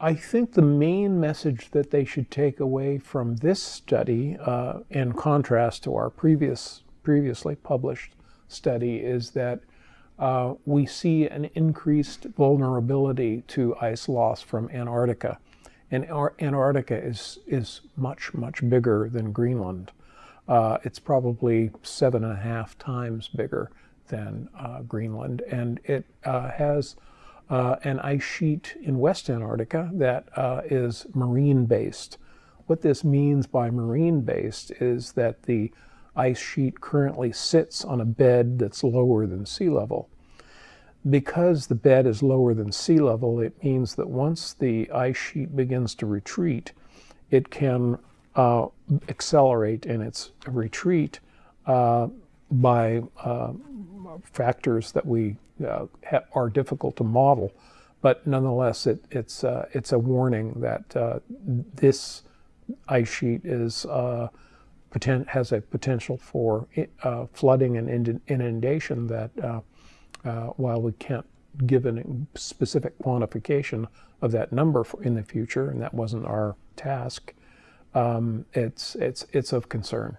I think the main message that they should take away from this study, uh, in contrast to our previous previously published study, is that uh, we see an increased vulnerability to ice loss from Antarctica. And Antarctica is, is much, much bigger than Greenland. Uh, it's probably seven and a half times bigger than uh, Greenland. And it uh, has uh, an ice sheet in West Antarctica that uh, is marine based. What this means by marine based is that the ice sheet currently sits on a bed that's lower than sea level. Because the bed is lower than sea level, it means that once the ice sheet begins to retreat, it can uh, accelerate in its retreat uh, by uh, factors that we uh, are difficult to model. But nonetheless, it, it's, uh, it's a warning that uh, this ice sheet is has a potential for flooding and inundation that uh, while we can't give a specific quantification of that number in the future, and that wasn't our task, um, it's, it's, it's of concern.